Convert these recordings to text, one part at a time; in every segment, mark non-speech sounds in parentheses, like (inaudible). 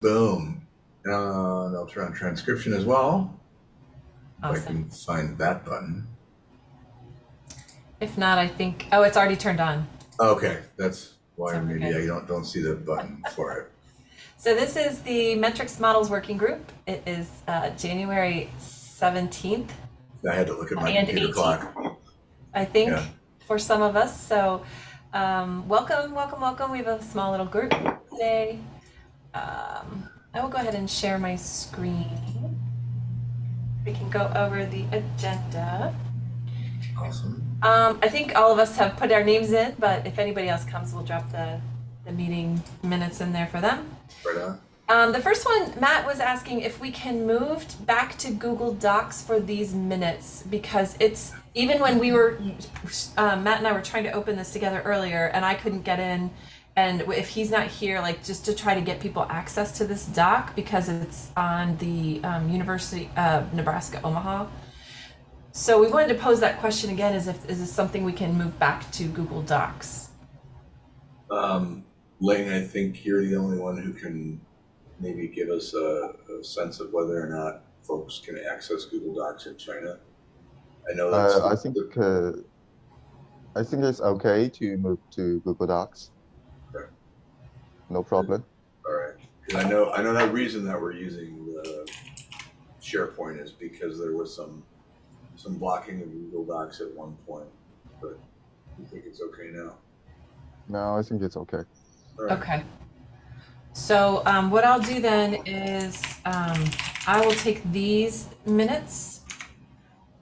Boom. Uh, and I'll turn on transcription as well. If I can find that button. If not, I think, oh, it's already turned on. Okay, that's why So we're maybe good. I don't don't see the button for it. So this is the Metrics Models Working Group. It is uh, January 17th, I had to look at my And computer 18. clock. I think, Yeah. for some of us. So um, welcome, welcome, welcome. We have a small little group today. Um, I will go ahead and share my screen. We can go over the agenda. Awesome. Um, I think all of us have put our names in, but if anybody else comes, we'll drop the, the meeting minutes in there for them. Right on. Um, the first one, Matt was asking if we can move back to Google Docs for these minutes because it's even when we were, um, Matt and I were trying to open this together earlier and I couldn't get in. And if he's not here, like just to try to get people access to this doc because it's on the um, University of Nebraska Omaha. So we wanted to pose that question again: is if is this something we can move back to Google Docs? Um, Lane, I think you're the only one who can maybe give us a, a sense of whether or not folks can access Google Docs in China. I know that's. Uh, I think uh, I think it's okay to move to Google Docs. Okay. No problem. All right, because I know I know that reason that we're using the SharePoint is because there was some some blocking of Google Docs at one point, but you think it's okay now. No, I think it's okay. All right. Okay. So um, what I'll do then is um, I will take these minutes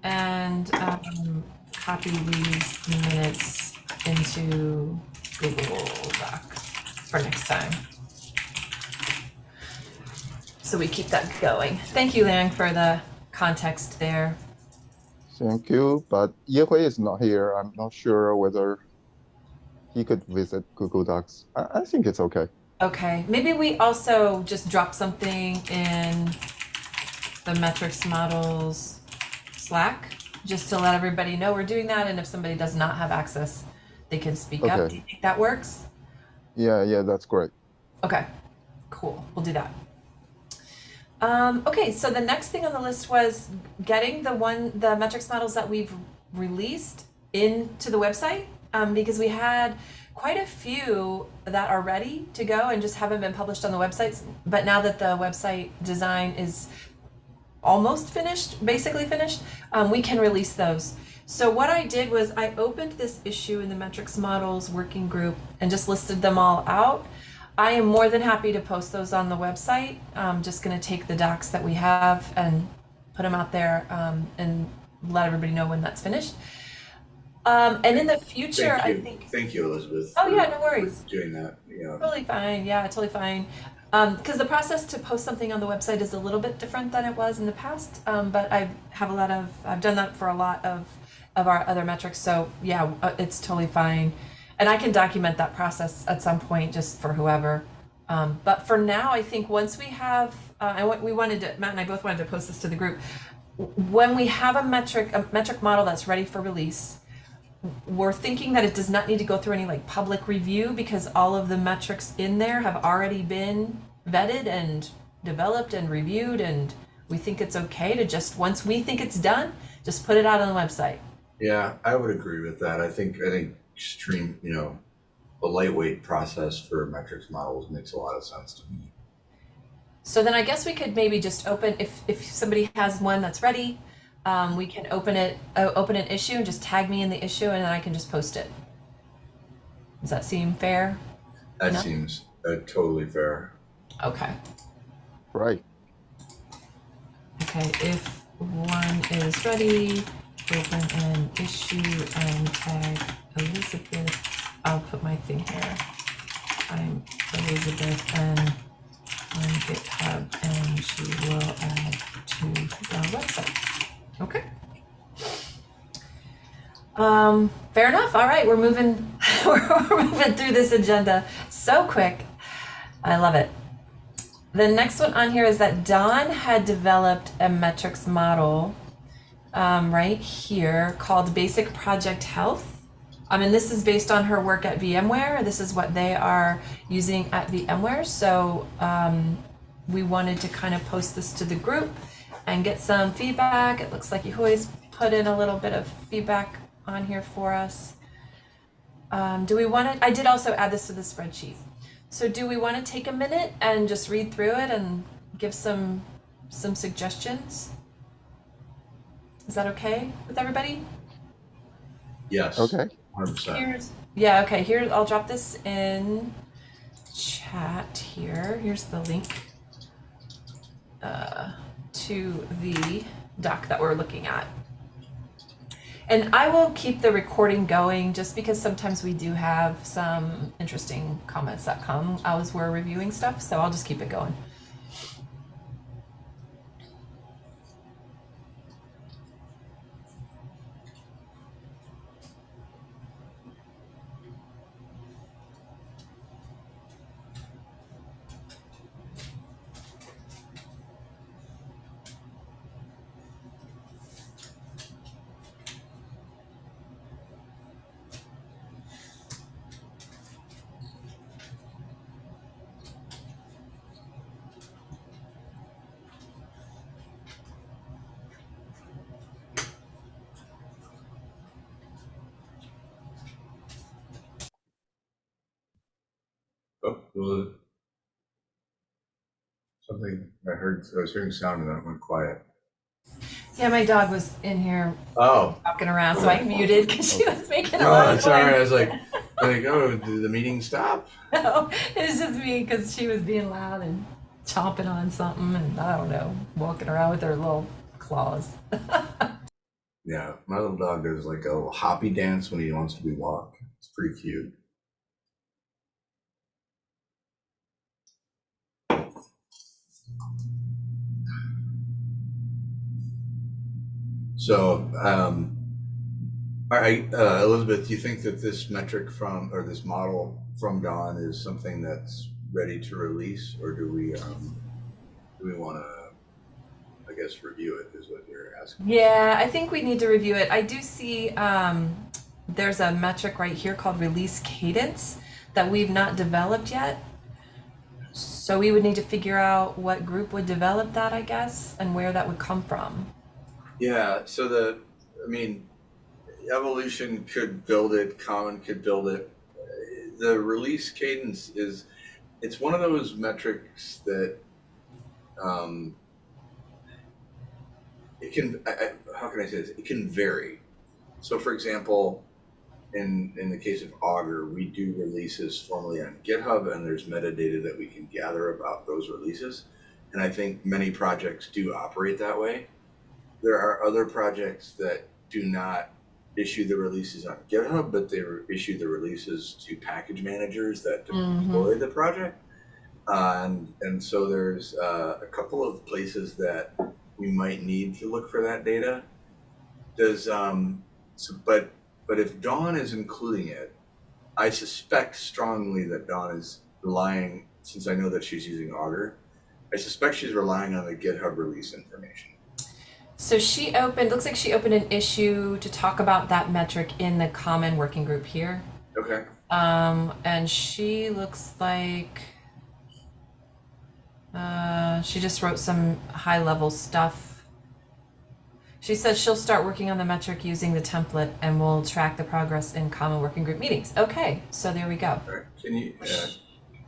and um, copy these minutes into Google Doc for next time. So we keep that going. Thank you, Lang, for the context there. Thank you. But Yehui is not here. I'm not sure whether he could visit Google Docs. I, I think it's okay. Okay, maybe we also just drop something in the metrics models Slack, just to let everybody know we're doing that, and if somebody does not have access, they can speak up. Do you think that works? Yeah, yeah, that's great. Okay, cool, we'll do that. Um, okay, so the next thing on the list was getting the one, the metrics models that we've released into the website, um, because we had quite a few that are ready to go and just haven't been published on the websites. But now that the website design is almost finished, basically finished, um, we can release those. So what I did was I opened this issue in the metrics models working group and just listed them all out. I am more than happy to post those on the website. I'm just going to take the docs that we have and put them out there um, and let everybody know when that's finished. Um, and in the future, Thank I you. think. Thank you, Elizabeth. Oh yeah, no worries. Doing that, know. Totally fine. Yeah, totally fine. Because the process to post something on the website is a little bit different than it was in the past. Um, but I have a lot of, I've done that for a lot of, of our other metrics. So yeah, uh, it's totally fine. And I can document that process at some point just for whoever. Um, but for now, I think once we have, uh, I we wanted to, Matt and I both wanted to post this to the group. When we have a metric, a metric model that's ready for release, we're thinking that it does not need to go through any like public review because all of the metrics in there have already been vetted and developed and reviewed and we think it's okay to just once we think it's done just put it out on the website Yeah, I would agree with that. I think I think stream, you know, a lightweight process for metrics models makes a lot of sense to me. so then i guess we could maybe just open if if somebody has one that's ready um, we can open it uh, open an issue and just tag me in the issue and then i can just post it does that seem fair That No? seems uh, totally fair. okay Right. Okay, if one is ready, open an issue and tag Elizabeth. I'll put my thing here. I'm Elizabeth and on GitHub and she will add to the website. Okay. Um, fair enough. All right, we're moving (laughs) we're moving through this agenda so quick. I love it. The next one on here is that Dawn had developed a metrics model um, right here called Basic Project Health. Um, and this is based on her work at VMware. This is what they are using at VMware. So um, we wanted to kind of post this to the group and get some feedback. It looks like you always put in a little bit of feedback on here for us. Um, do we want to, I did also add this to the spreadsheet. So do we want to take a minute and just read through it and give some, some suggestions? Is that okay with everybody? Yes. Okay. Hundred percent. Here's, yeah, okay, here, I'll drop this in chat here. Here's the link uh, to the doc that we're looking at. And I will keep the recording going just because sometimes we do have some interesting comments that come as we're reviewing stuff, so I'll just keep it going. Oh, well, something I was hearing sound and then it went quiet. Yeah, my dog was in here Oh, walking around, so I muted because she was making a lot of it's all right. I was like, like, oh, did the meeting stop? (laughs) No, it was just me because she was being loud and chomping on something, and I don't know, walking around with her little claws. (laughs) Yeah, my little dog does like a little hoppy dance when he wants to be walked. It's pretty cute. So, um, all right, uh, Elizabeth, do you think that this metric from, or this model from Dawn is something that's ready to release, or do we, um, do we want to, I guess, review it is what you're asking? Yeah, I think we need to review it. I do see um, there's a metric right here called release cadence that we've not developed yet. So we would need to figure out what group would develop that, I guess, and where that would come from. Yeah, so the, I mean, evolution could build it, common could build it. The release cadence is, it's one of those metrics that, um, it can, I, I, how can I say this? It can vary. So for example, in, in the case of Augur, we do releases formally on GitHub and there's metadata that we can gather about those releases. And I think many projects do operate that way there are other projects that do not issue the releases on GitHub, but they issue the releases to package managers that deploy the project. Uh, and and so there's uh, a couple of places that we might need to look for that data. Does um so but but if Dawn is including it, I suspect strongly that Dawn is relying since I know that she's using Augur, I suspect she's relying on the GitHub release information. So she opened, looks like she opened an issue to talk about that metric in the common working group here. Okay. Um, and she looks like uh, she just wrote some high level stuff. She says she'll start working on the metric using the template and we'll track the progress in common working group meetings. Okay, so there we go. Right. Can you? Yeah.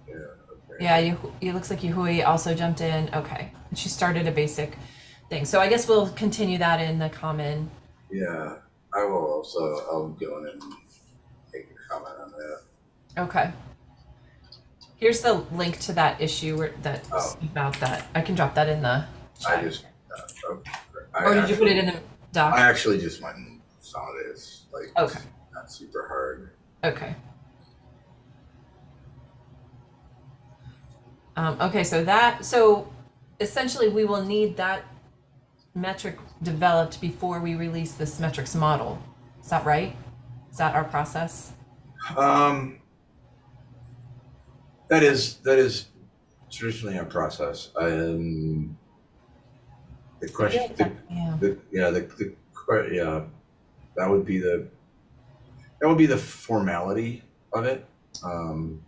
Yeah. Okay. Yeah, you, it looks like Yehui also jumped in. Okay, and she started a basic thing. So I guess we'll continue that in the common. Yeah. I will also. I'll go in and make a comment on that. Okay. Here's the link to that issue where, that's Oh. about that. I can drop that in the chat. I just. Uh, oh, I or did you put it actually- in the doc? I actually just went and it. It's like Okay. not super hard. Okay. Um, okay, so that so essentially we will need that metric developed before we release this metrics model. Is that right? Is that our process? Um. That is that is traditionally our process. Um. The question. The, Yeah. the yeah the, the yeah that would be the that would be the formality of it um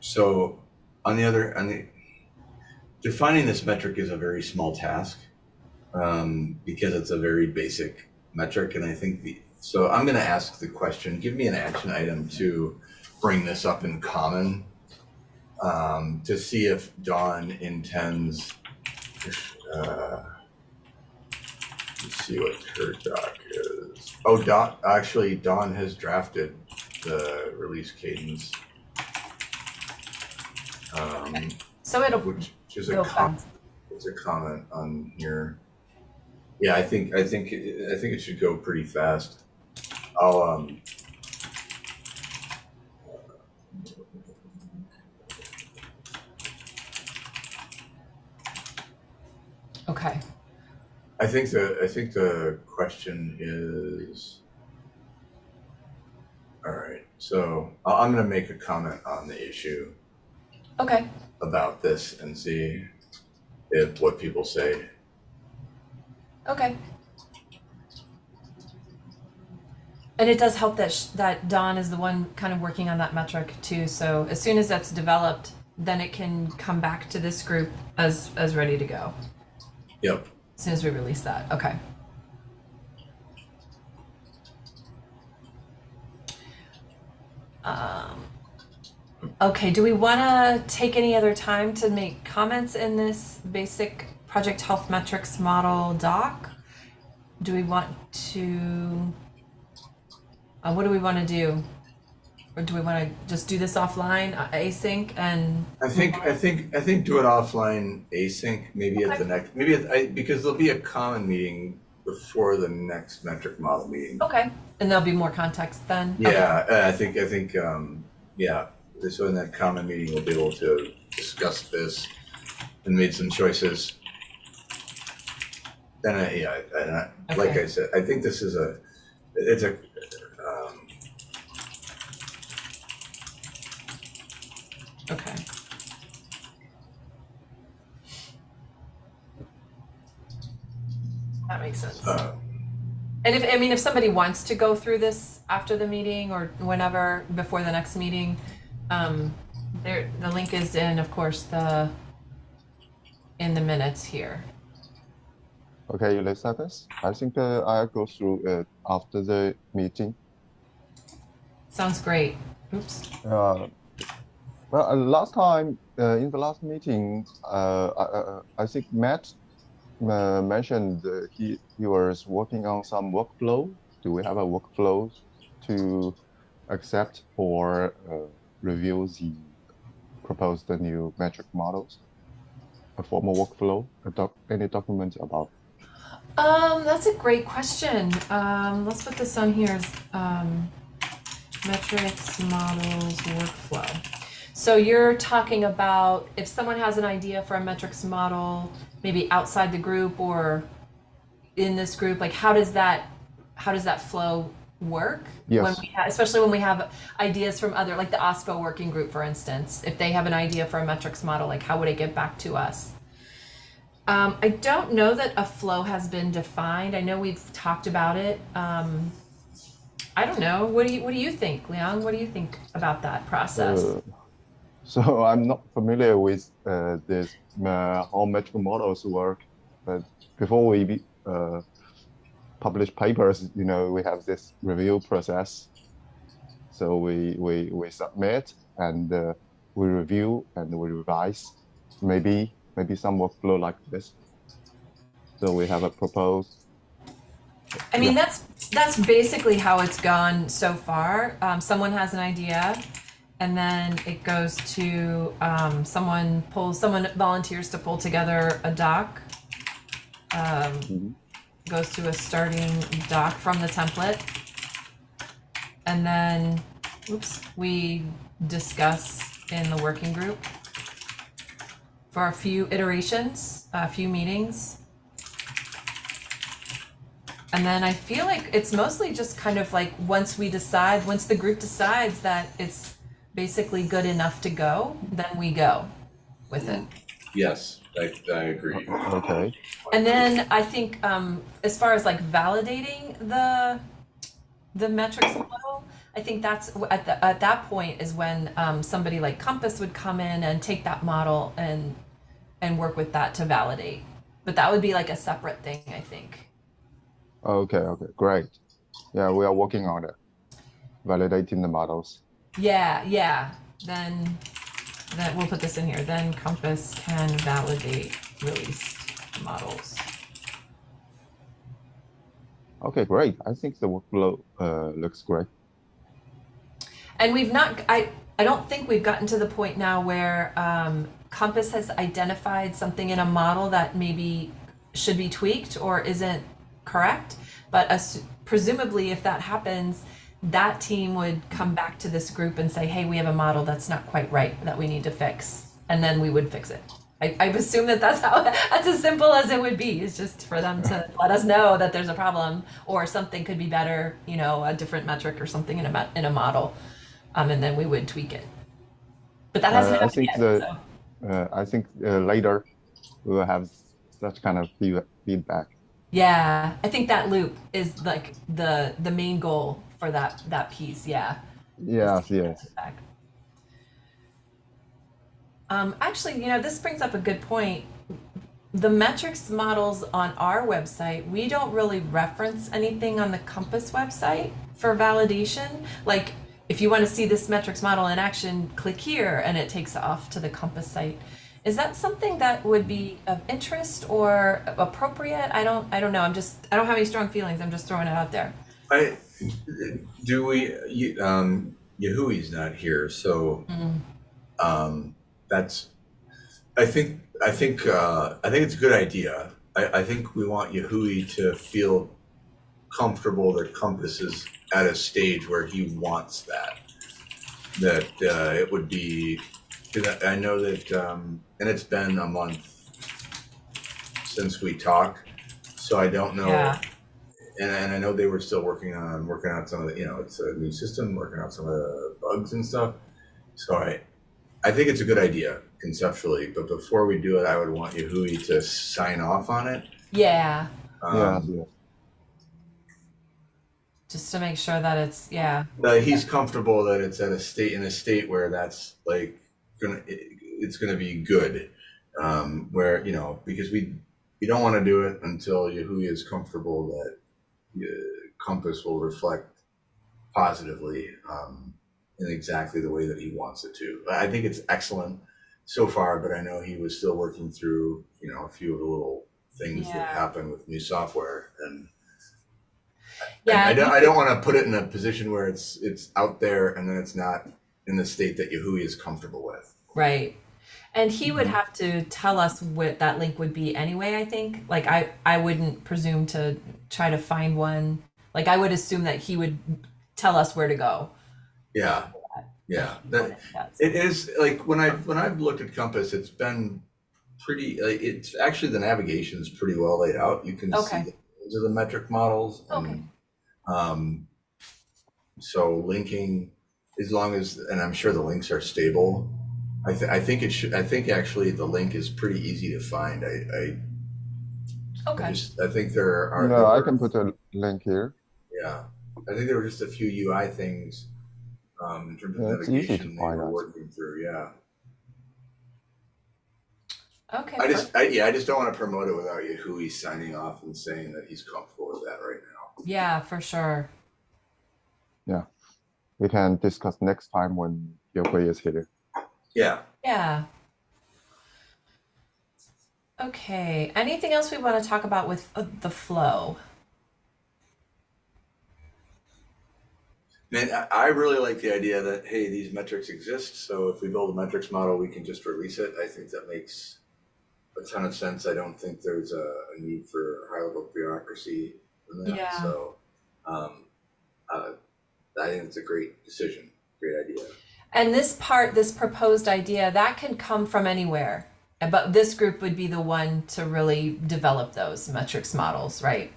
so on the other, on the, defining this metric is a very small task um, because it's a very basic metric. And I think the, so I'm going to ask the question give me an action item to bring this up in common um, to see if Dawn intends. Uh, let's see what her doc is. Oh, Dawn, actually, Dawn has drafted the release cadence. Um, So it'll which is a com- it's a comment on here. Yeah, I think I think I think it should go pretty fast. I'll um. Okay. I think the I think the question is. All right, so I'm going to make a comment on the issue Okay. About this and see if what people say. Okay. And it does help that sh- that Dawn is the one kind of working on that metric too. So as soon as that's developed, then it can come back to this group as as ready to go. Yep. As soon as we release that. Okay. Um, okay, do we want to take any other time to make comments in this basic project health metrics model doc? Do we want to, uh, what do we want to do? Or do we want to just do this offline, uh, async, and I think I think I think do it offline async maybe at the next maybe at, I, because there'll be a common meeting before the next metric model meeting. okay, and there'll be more context then. Okay. Yeah, I think I think um, yeah. So in that common meeting, we'll be able to discuss this and made some choices. And I, yeah, and I, like Okay. I said, I think this is a it's a um, Okay. That makes sense. uh, And if, I mean, if somebody wants to go through this after the meeting or whenever, before the next meeting, um, there, the link is in, of course, the, in the minutes here. Okay, you let's this. I think uh, I'll go through it after the meeting. Sounds great. Oops. Uh, well, uh, last time uh, in the last meeting, uh, I, uh, I think Matt uh, mentioned uh, he he was working on some workflow. Do we have a workflow to accept or uh, review the proposed new metric models? A formal workflow, a doc, any document about Um, that's a great question. Um, let's put this on here um, metrics models workflow. So you're talking about if someone has an idea for a metrics model, maybe outside the group or in this group, like how does that how does that flow work? When we ha- especially when we have ideas from other, like the OSPO working group, for instance, if they have an idea for a metrics model, like how would it get back to us? Um, I don't know that a flow has been defined. I know we've talked about it. Um, I don't know. What do you What do you think, Leon? What do you think about that process? Uh, so (laughs) I'm not familiar with uh, this uh, how metric models work, but before we be- uh, publish papers, you know, we have this review process. So we we, we submit and uh, we review and we revise. Maybe maybe some workflow like this. So we have a proposed. I mean, that's that's basically how it's gone so far. Um, someone has an idea, and then it goes to um, someone pulls someone volunteers to pull together a doc. Um, Mhm. Goes to a starting doc from the template, and then, oops, we discuss in the working group for a few iterations, a few meetings. And then I feel like it's mostly just kind of like once we decide, once the group decides that it's basically good enough to go, then we go with it. yes, I, I agree. Okay. And then I think um, as far as like validating the the metrics model, I think that's at the at that point is when um, somebody like Compass would come in and take that model and and work with that to validate. But that would be like a separate thing, I think. Okay, okay, great. Yeah, we are working on it, validating the models. Yeah, yeah. Then then we'll put this in here. Then Compass can validate released models. Okay, great. I think the workflow uh, looks great. And we've not, I, I don't think we've gotten to the point now where um, Compass has identified something in a model that maybe should be tweaked or isn't correct. But as, presumably, if that happens, that team would come back to this group and say, hey, we have a model that's not quite right that we need to fix. And then we would fix it. I, I assume that that's how, (laughs) that's as simple as it would be, is just for them to let us know that there's a problem or something could be better, you know, a different metric or something in a, in a model um, and then we would tweak it. But that hasn't Uh, I happened think yet. the- so. Uh, I think uh, later we will have such kind of feedback. Yeah, I think that loop is like the the main goal for that that piece. Yeah. Yes, yes. Um, actually, you know, this brings up a good point. The metrics models on our website, we don't really reference anything on the Compass website for validation. Like, if you want to see this metrics model in action, click here and it takes off to the Compass site. Is that something that would be of interest or appropriate? I don't I don't know. I'm just I don't have any strong feelings. I'm just throwing it out there. I, do we, you, um, Yehui's not here, so, Mm. um, that's, I think, I think, uh, I think it's a good idea. I, I think we want Yehui to feel comfortable that Compass is at a stage where he wants that. That, uh, it would be, I know that, um, and it's been a month since we talked, so I don't know Yeah. And, and I know they were still working on working out some of the you know it's a new system working out some of the bugs and stuff. So I I think it's a good idea conceptually, but before we do it, I would want Yehui to sign off on it. Yeah. Um, yes, yes. Just to make sure that it's yeah. that he's comfortable that it's at a state in a state where that's like gonna it, it's gonna be good. Um, where you know because we we don't want to do it until Yehui is comfortable that Compass will reflect positively um, in exactly the way that he wants it to. I think it's excellent so far, but I know he was still working through you know a few of the little things Yeah. that happen with new software and Yeah. I, I don't, I don't want to put it in a position where it's it's out there and then it's not in the state that Yehui is comfortable with. Right. And he would Mm-hmm. have to tell us what that link would be anyway, I think. Like I I wouldn't presume to try to find one. Like I would assume that he would tell us where to go. Yeah, yeah. That, it is like when I when I've looked at Compass, it's been pretty. Like, it's actually the navigation is pretty well laid out. You can Okay. see the, those are the metric models. And, Okay. Um, so linking, as long as, and I'm sure the links are stable. I, th- I think it should. I think actually the link is pretty easy to find. I, I, I just I think there are. No, I can put a link here. Yeah, I think there were just a few UI things um, in terms of Yeah, it's easy to navigation they find were working through. Yeah, Okay. I just. I, yeah, I just don't want to promote it without Yehui signing off and saying that he's comfortable with that right now. yeah, for sure. Yeah, we can discuss next time when Yehui is here. Yeah, Yeah. Okay. Anything else we want to talk about with uh, the flow? man, I, really like the idea that hey, these metrics exist. So if we build a metrics model, we can just release it. I think that makes a ton of sense. I don't think there's a, a need for high level bureaucracy in that. Yeah. So, um, uh, I think it's a great decision, great idea. And this part, this proposed idea, that can come from anywhere. But this group would be the one to really develop those metrics models, right?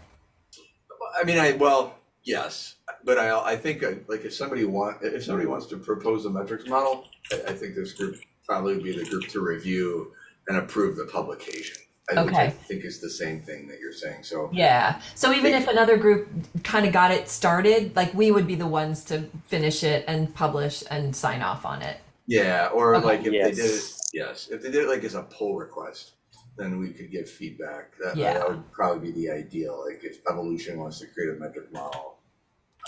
I mean, I well, yes, but I I think uh, like if somebody want if somebody wants to propose a metrics model, I, I think this group probably would be the group to review and approve the publication. I, which I Okay. think is the same thing that you're saying. So Yeah. So even Think- if another group kind of got it started, like we would be the ones to finish it and publish and sign off on it. yeah, or Okay. like if they did it, Yes. yes, if they did it like as a pull request, then we could give feedback. That, Yeah. that would probably be the ideal. Like if Evolution wants to create a metric model,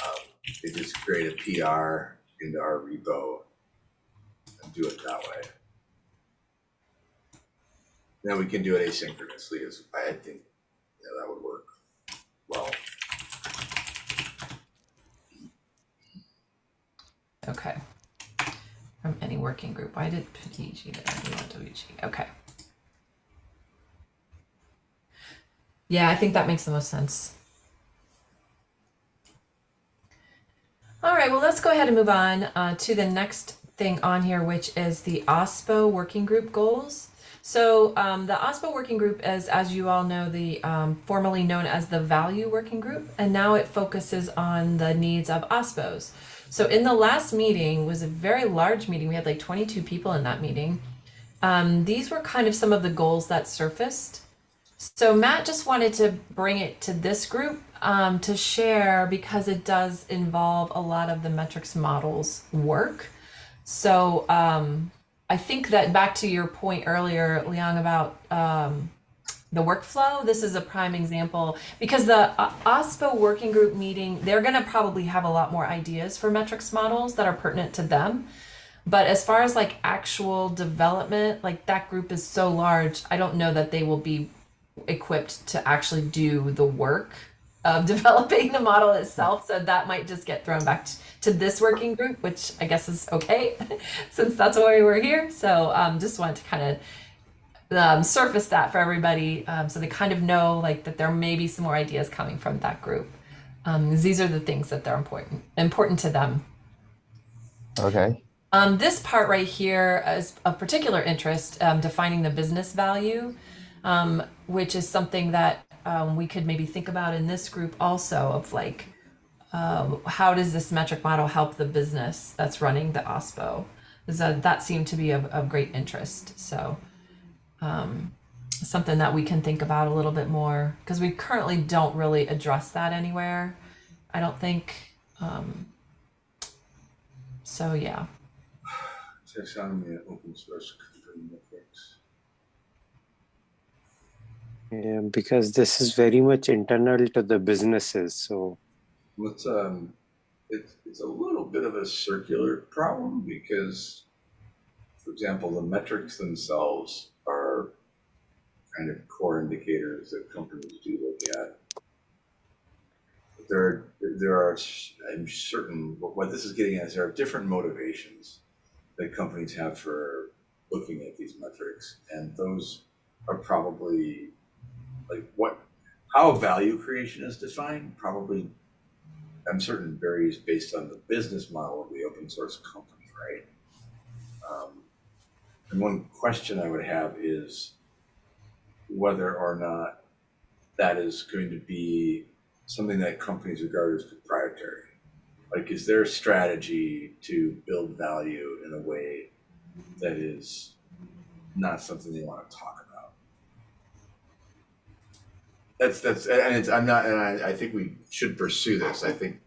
um, they just create a PR into our repo and do it that way. Then we can do it asynchronously. As I think, yeah, that would work well. Okay. From any working group. Why did PG there? We want WG. Okay. Yeah, I think that makes the most sense. All right, well, let's go ahead and move on uh, to the next thing on here, which is the OSPO working group goals. So um, the OSPO working group is, as you all know, the um, formerly known as the Value Working Group, and now it focuses on the needs of OSPOs. So in the last meeting was a very large meeting. We had like 22 people in that meeting. Um, these were kind of some of the goals that surfaced. So Matt just wanted to bring it to this group um, to share because it does involve a lot of the metrics models work. So um, I think that back to your point earlier, Liang, about um, the workflow, this is a prime example because the uh, OSPO working group meeting, they're going to probably have a lot more ideas for metrics models that are pertinent to them. But as far as like actual development, like that group is so large, I don't know that they will be equipped to actually do the work of (laughs) developing the model itself. So that might just get thrown back t- to this working group, which I guess is okay (laughs) since that's why we were here. So um, just wanted to kind of um, surface that for everybody um, so they kind of know like that there may be some more ideas coming from that group. Um, these are the things that they're important important to them. Okay. Um, this part right here is of particular interest, um, defining the business value, um, which is something that um, we could maybe think about in this group also of like, um, how does this metric model help the business that's running the OSPO? 'Cause, uh, that seemed to be of, of great interest. So, um, something that we can think about a little bit more because we currently don't really address that anywhere. I don't think. Um, so yeah. Taxonomy open source metrics. Yeah, because this is very much internal to the businesses. So Let's um, it's it's a little bit of a circular problem because, for example, the metrics themselves are kind of core indicators that companies do look at. There, there are, I'm certain, what what this is getting at is there are different motivations that companies have for looking at these metrics, and those are probably like what, how value creation is defined, probably I'm certain varies based on the business model of the open source company, right? Um, and one question I would have is whether or not that is going to be something that companies regard as proprietary. Like, is there a strategy to build value in a way that is not something they want to talk about? That's that's and it's I'm not and I, I think we should pursue this. I think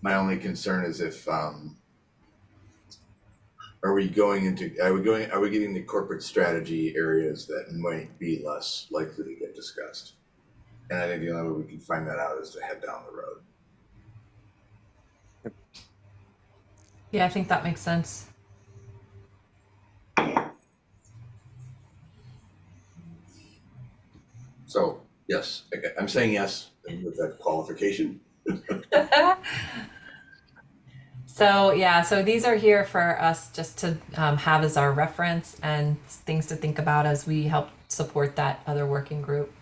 my only concern is if um are we going into are we going are we getting the corporate strategy areas that might be less likely to get discussed? And I think the only way we can find that out is to head down the road. Yeah, I think that makes sense. So yes, okay, I'm saying yes with that qualification. (laughs) So yeah, so these are here for us just to um, have as our reference and things to think about as we help support that other working group.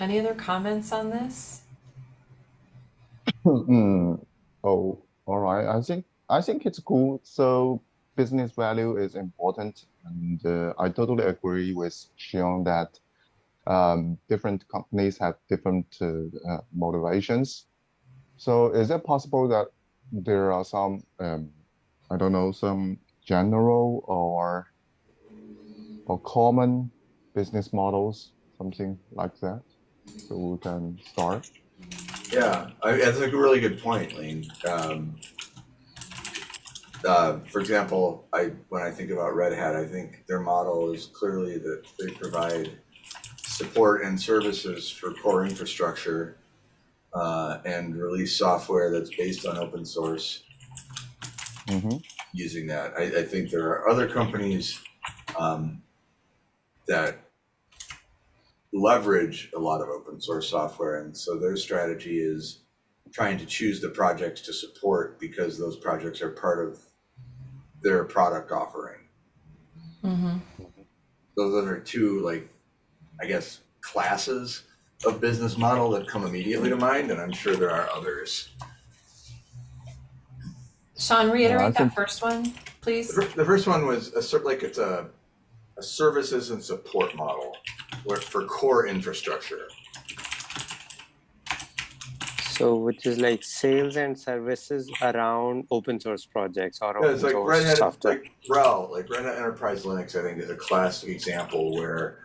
Any other comments on this? (laughs) Hmm. Oh, all right. I think I think it's cool. So business value is important, and uh, I totally agree with Sean that um, different companies have different uh, uh, motivations. So is it possible that there are some um, I don't know, some general or or common business models, something like that. So we can start. Yeah, I, that's a really good point, Lane. Um, uh, for example, I when I think about Red Hat, I think their model is clearly that they provide support and services for core infrastructure uh, and release software that's based on open source hmm using that. I, I think there are other companies um, that leverage a lot of open source software, and so their strategy is trying to choose the projects to support because those projects are part of their product offering. Mm-hmm. Those those are two like, I guess, classes of business model that come immediately to mind, and I'm sure there are others. Sean, reiterate that think- first one, please. The fir- the first one was a cer- like it's a, a services and support model where for core infrastructure. So, which is like sales and services around open source projects or Yeah, open it's like source Red Hat, software. like RHEL, like Red Hat Enterprise Linux. I think is a classic example where,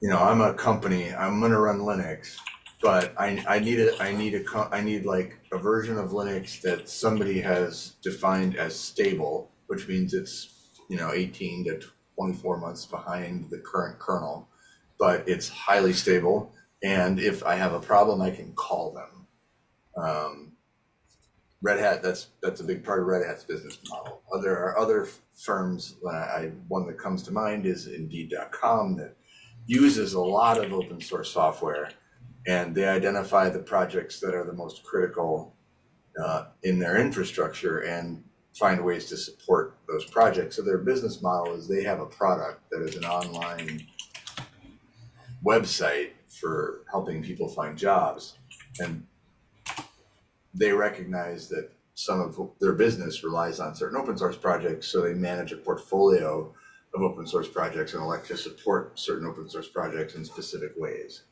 you know, I'm a company, I'm gonna run Linux, but I I need a I need a I need like a version of Linux that somebody has defined as stable, which means it's you know 18 to 24 months behind the current kernel, but it's highly stable. And if I have a problem, I can call them. Um, Red Hat, that's that's a big part of Red Hat's business model. There are other firms. I one that comes to mind is Indeed.com that uses a lot of open source software, and they identify the projects that are the most critical uh, in their infrastructure and find ways to support those projects. So their business model is they have a product that is an online website for helping people find jobs, and they recognize that some of their business relies on certain open source projects, so they manage a portfolio of open source projects and elect to support certain open source projects in specific ways.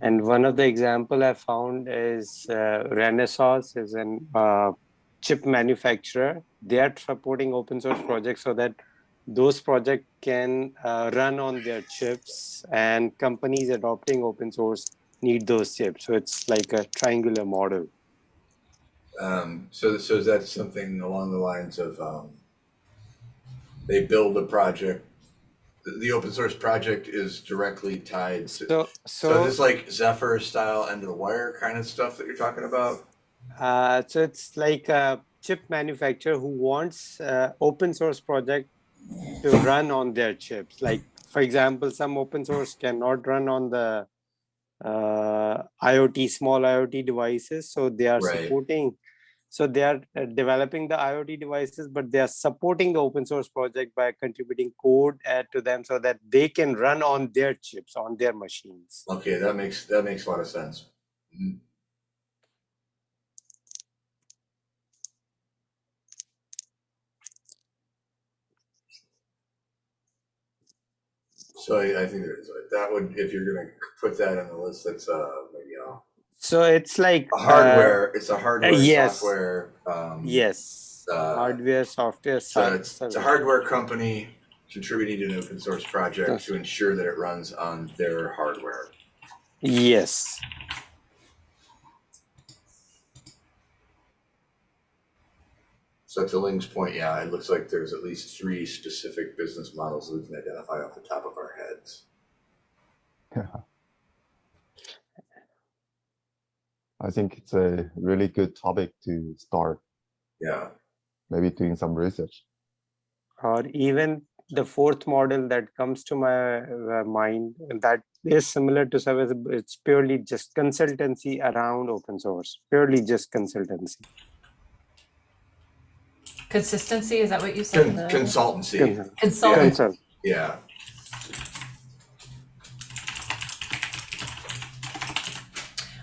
And one of the example I found is uh, Renesas is an uh, chip manufacturer. They are supporting open source projects so that those projects can uh, run on their chips and companies adopting open source need those chips. So it's like a triangular model. Um, so, so is that something along the lines of um, they build a project? The, the open source project is directly tied to. So, So, so, this like Zephyr style end of the wire kind of stuff that you're talking about? uh, so it's like a chip manufacturer who wants uh, open source project to run on their chips. Like, for example, some open source cannot run on the uh, IoT, small IoT devices. So they are Right. supporting, so they are uh, developing the IoT devices, but they are supporting the open source project by contributing code uh, to them so that they can run on their chips, on their machines. Okay, that makes that makes a lot of sense. Mhm. So I, I think there is that would if you're gonna put that on the list, that's uh maybe a, So it's like a uh, hardware. it's a hardware yes. software. Um, yes, uh, hardware, software. So it's, it's a service. hardware company contributing to an open source project to ensure that it runs on their hardware. Yes. So to Ling's point, yeah, it looks like there's at least three specific business models we can identify off the top of our heads. (laughs) I think it's a really good topic to start, Yeah. maybe doing some research. or even the fourth model that comes to my uh, mind that is similar to service it's purely just consultancy around open source purely just consultancy Consistency, is that what you said? Con- The- consultancy. Consult- Consultant. consult Yeah.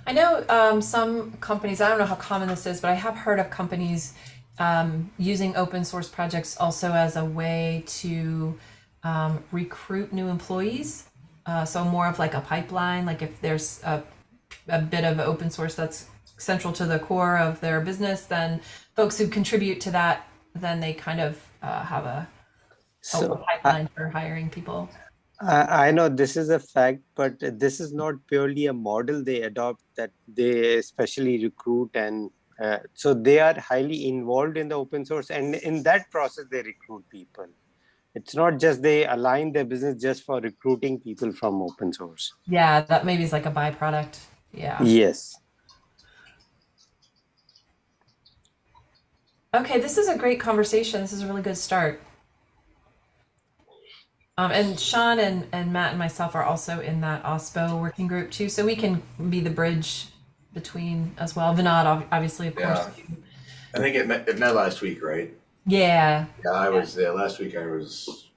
I know um, some companies, I don't know how common this is, but I have heard of companies um, using open source projects also as a way to um, recruit new employees. Uh, so more of like a pipeline, like if there's a, a bit of open source that's central to the core of their business, then folks who contribute to that, then they kind of uh, have a, a So I, pipeline for hiring people. I I know this is a fact, but this is not purely a model they adopt that they especially recruit and uh, so they are highly involved in the open source and in that process they recruit people. It's not just they align their business just for recruiting people from open source. Yeah, that maybe is like a byproduct. Yeah. Yes. Okay, this is a great conversation. This is a really good start. Um, and Sean and, and Matt and myself are also in that OSPO working group too, so we can be the bridge between as well. Vinod, obviously, of course. I think it met, it met last week, right? Yeah, Yeah, I was there. Last week I was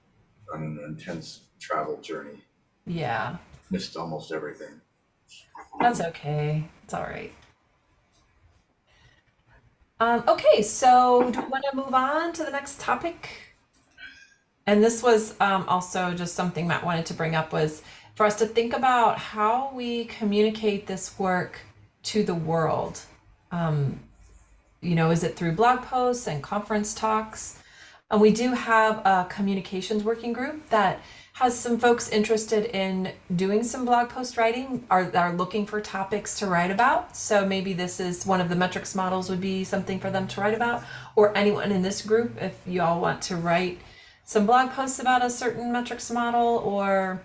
on an intense travel journey. yeah, Missed almost everything. that's okay. It's all right. Um, okay, so do we want to move on to the next topic? And this was um, also just something Matt wanted to bring up was for us to think about how we communicate this work to the world. Um, you know, is it through blog posts and conference talks? And we do have a communications working group that has some folks interested in doing some blog post writing are are looking for topics to write about. So maybe this is one of the metrics models would be something for them to write about, or anyone in this group if you all want to write some blog posts about a certain metrics model or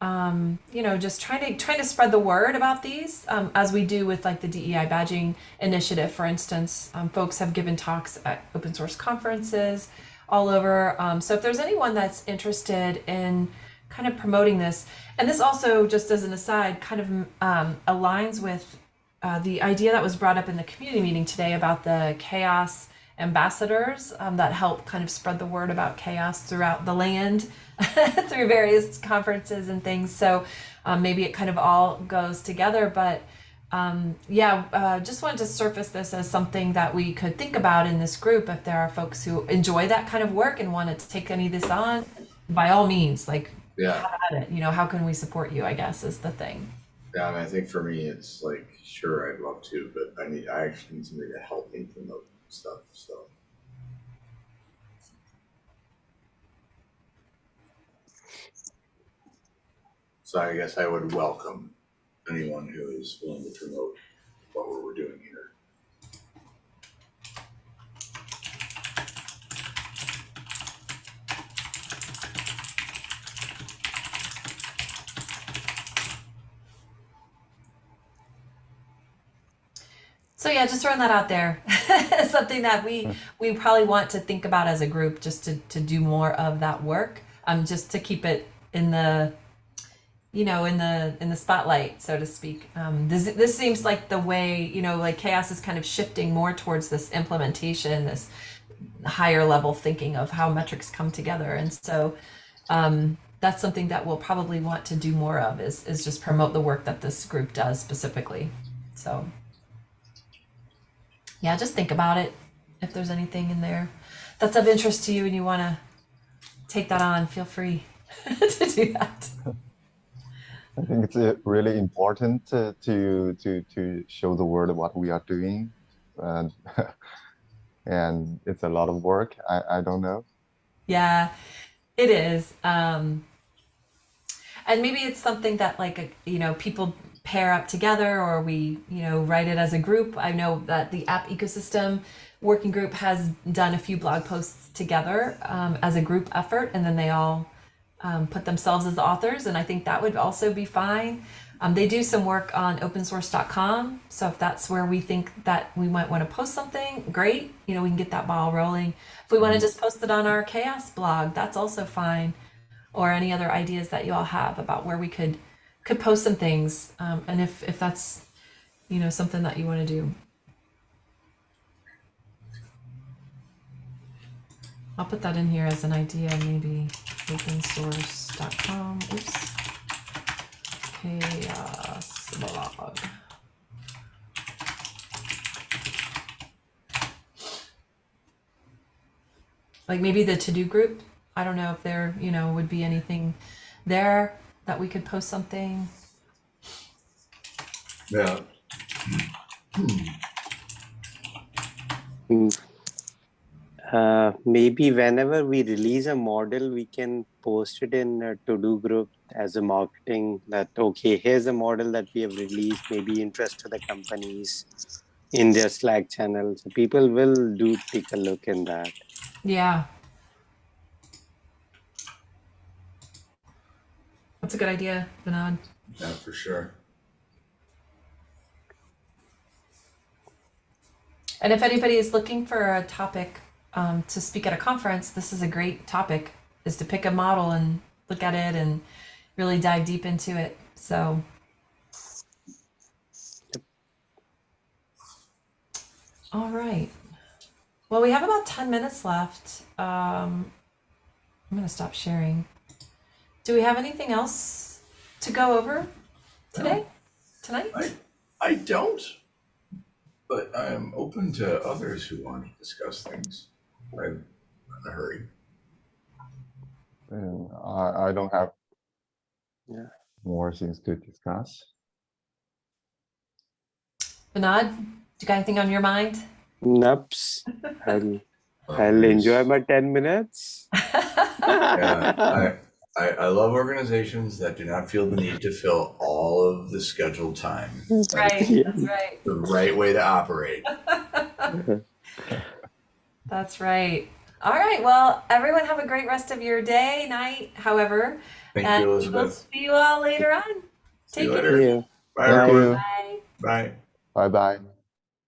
um, you know just trying to trying to spread the word about these um, as we do with like the DEI badging initiative for instance. Um, folks have given talks at open source conferences all over um, so if there's anyone that's interested in kind of promoting this and this also just as an aside kind of um, aligns with uh, the idea that was brought up in the community meeting today about the CHAOSS ambassadors um, that help kind of spread the word about CHAOSS throughout the land (laughs) through various conferences and things. So um, maybe it kind of all goes together. But um, yeah, uh, just wanted to surface this as something that we could think about in this group. If there are folks who enjoy that kind of work and wanted to take any of this on, by all means, like Yeah. You know, how can we support you? I guess is the thing. Yeah, I think for me, it's like, sure, I'd love to, but I need, I actually need somebody to help me promote stuff, so. So I guess I would welcome anyone who is willing to promote what we're doing here. So yeah, just throwing that out there. (laughs) Something that we we probably want to think about as a group, just to to do more of that work. Um, just to keep it in the, you know, in the in the spotlight, so to speak. Um, this this seems like the way you know, like CHAOSS is kind of shifting more towards this implementation, this higher level thinking of how metrics come together, and so. Um, that's something that we'll probably want to do more of is, is just promote the work that this group does specifically. So yeah, just think about it. If there's anything in there that's of interest to you and you want to take that on, feel free (laughs) to do that. (laughs) I think it's uh, really important uh, to to to show the world what we are doing, and (laughs) and it's a lot of work. I I don't know. Yeah, it is. Um, and maybe it's something that like uh, you know people pair up together or we you know write it as a group. I know that the app ecosystem working group has done a few blog posts together um, as a group effort, and then they all um, put themselves as the authors, and I think that would also be fine. Um, they do some work on opensource.com, so if that's where we think that we might want to post something, great. You know, we can get that ball rolling. If we want to just post it on our CHAOSS blog, that's also fine. Or any other ideas that you all have about where we could could post some things, um, and if if that's you know something that you want to do. I'll put that in here as an idea, maybe opensource.com. Oops. CHAOSS blog. Like maybe the TODO Group. I don't know if there, you know, would be anything there that we could post something. Yeah. Mm. Uh, maybe whenever we release a model, we can post it in a TODO Group as a marketing that, okay, here's a model that we have released, maybe interest to the companies in their Slack channel. So people will do take a look in that. Yeah. That's a good idea, Vinod. Yeah, for sure. And if anybody is looking for a topic um, to speak at a conference, this is a great topic. Is to pick a model and look at it and really dive deep into it. So. All right. Well, we have about ten minutes left. Um, I'm gonna stop sharing. Do we have anything else to go over today? Tonight? I, I don't. But I'm open to others who want to discuss things. I'm in a hurry. And I, I don't have Yeah. more things to discuss. Vinod, do you got anything on your mind? Nups. I'll, I'll enjoy my 10 minutes. Yeah, I, (laughs) I, I love organizations that do not feel the need to fill all of the scheduled time. right, (laughs) that's right. The right way to operate. (laughs) That's right. All right. Well, everyone have a great rest of your day, night, however. Thank and you, we'll see you all later on. See you Take it later. easy. Yeah. Bye, Thank everyone. you. Bye. Bye. Bye bye.